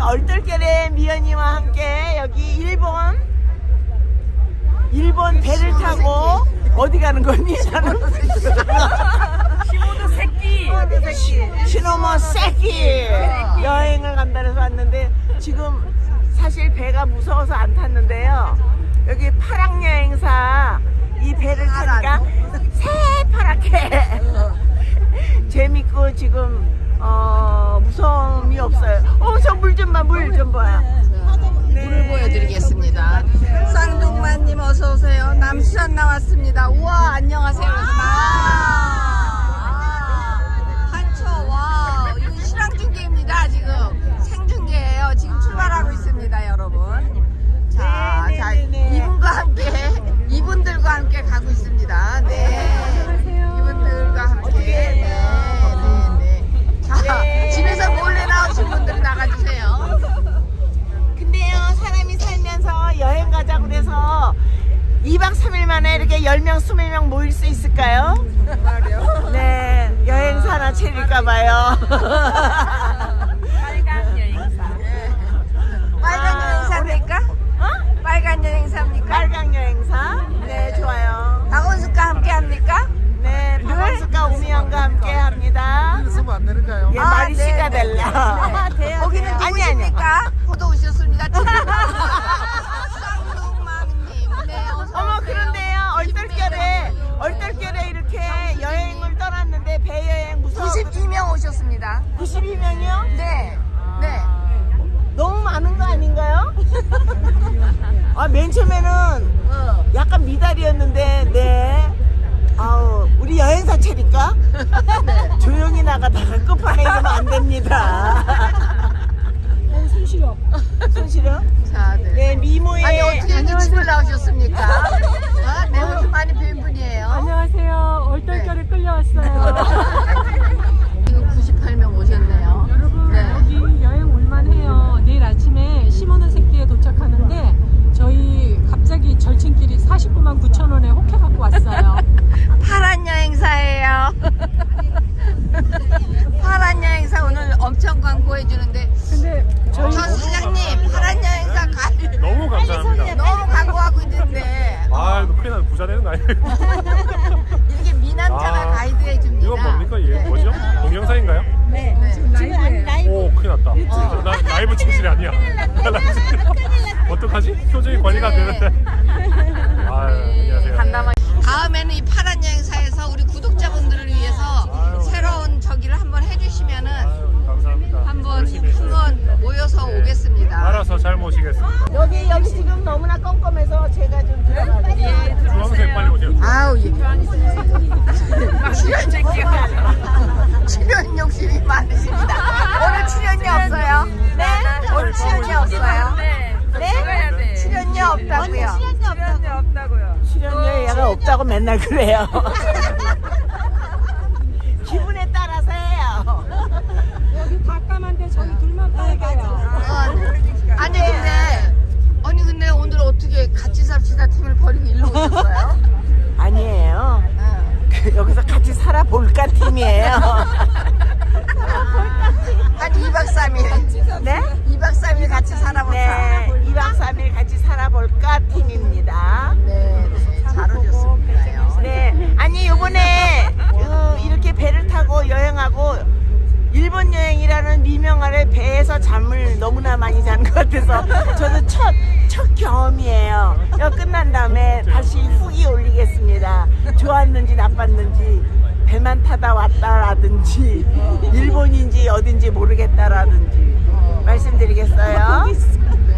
얼떨결에 미연이와 함께 여기 일본 일본 배를 타고 어디 가는 거니? 시모도 새끼. 시노모 세키 여행을 간다 해서 왔는데 지금 사실 배가 무서워서 안 탔는데요. 여기 파랑 여행사 이 배 2박 3일 만에 이렇게 10명 20명 모일 수 있을까요? 네 여행사 하나 차릴까봐요 92명 오셨습니다. 92명이요? 네. 네. 너무 많은 거 아닌가요? 아, 맨 처음에는 어. 약간 미달이었는데, 네. 아우, 우리 여행사 차릴까? 조용히 나가다가 끝판에 이러면 안 됩니다. 손실어. 손실어? 자, 네. 네, 미모의. 아니 어떻게 이렇게 집을 나오셨습니까? 엄청 광고해 주는데 근데 저 사장님 파란 여행사 가 너무 감사합니다. 너무 광고하고 있는데 아, 이거 큰일 나는 부자 되는 거 아니에요? 이렇게 미남자가 아, 가이드 해줍니다. 이건 뭡니까? 얘 네. 뭐죠? 동영상인가요? 네. 오, 큰일 났다. 저, 나 라이브 진실이 아니야. 어떡하지? 표정이 관리가 안 되는데. 아, 안녕하세요. 다음에는 이 파란 알아서 잘 모시겠습니다. 여기, 여기 지금 너무나 껌껌해서 제가 좀 들어가요. 예, 주황색 빨리 오세요. 아우 예. 출연 출연 욕심이 많으십니다. 오늘 출연료 없어요? 네? 오늘 출연료 없어요? 네. 네? 출연료 없다고요? 출연료 없다고요. 출연료 얘가 없다고 맨날 그래요. 기분에 네? 2박 3일 같이 살아볼까? 네, 2박 3일 같이 살아볼까 팀입니다. 네, 네, 잘 오셨습니다요. 네, 아니 요번에 어, 이렇게 배를 타고 여행하고 일본 여행이라는 미명 아래 배에서 잠을 너무나 많이 잔 것 같아서 저도 첫, 첫 경험이에요. 이거 끝난 다음에 다시 후기 올리겠습니다. 좋았는지 나빴는지 배만 타다 왔다라든지 일본인지 어딘지 모르겠다라든지 말씀드리겠어요.